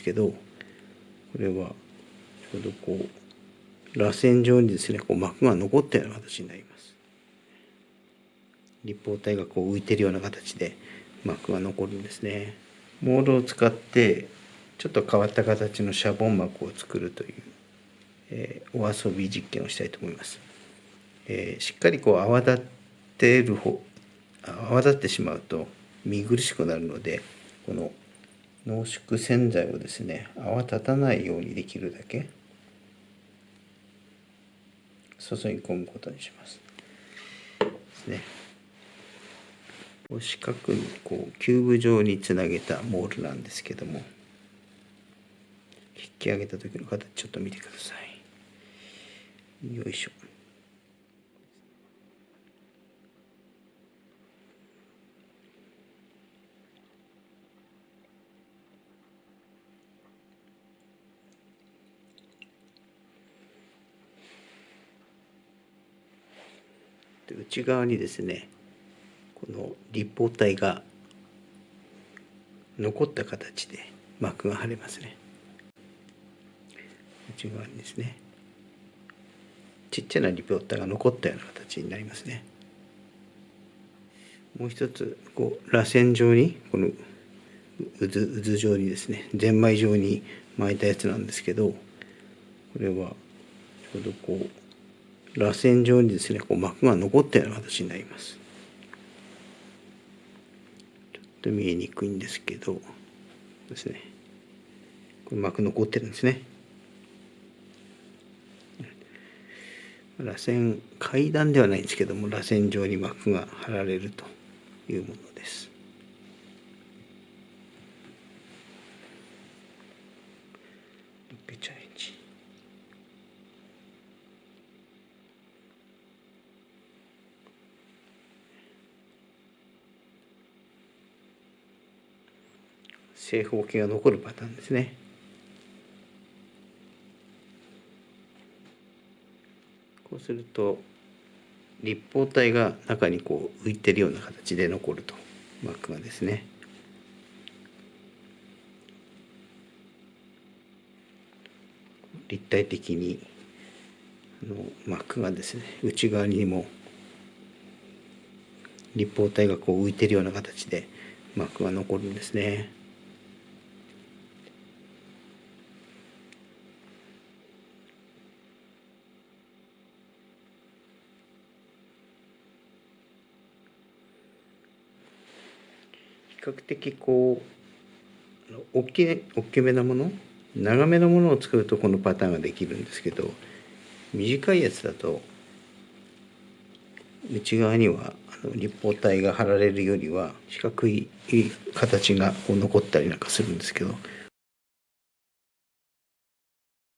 ですけどこれはちょうどこう螺旋状にですねこう膜が残ったような形になります。立方体がこう浮いてるような形で膜が残るんですね。モールを使ってちょっと変わった形のシャボン膜を作るという、えー、お遊び実験をしたいと思います、えー、しっかりこう泡立ってる方泡立ってしまうと見苦しくなるのでこの濃縮洗剤をですね泡立たないようにできるだけ注ぎ込むことにします。ですね。四角にこうキューブ状につなげたモールなんですけども引き上げた時の形ちょっと見てください。よいしょ。内側にですねこの立方体が残った形で膜が貼れますね。内側にですねちっちゃな立方体が残ったような形になりますね。もう一つこう螺旋状にこの渦渦状にですねゼンマイ状に巻いたやつなんですけどこれはちょうどこう螺旋状にですねこう膜が残ったような形になります。ちょっと見えにくいんですけどですね。これ膜残ってるんですね。螺旋階段ではないんですけども螺旋状に膜が張られるというものです。正方形が残るパターンですね。こうすると立方体が中にこう浮いてるような形で残ると膜がですね。立体的にあの膜がですね内側にも立方体がこう浮いてるような形で膜が残るんですね。較的こう大き大きめなもの長めのものを作るとこのパターンができるんですけど短いやつだと内側には立方体が貼られるよりは四角い形がこう残ったりなんかするんですけど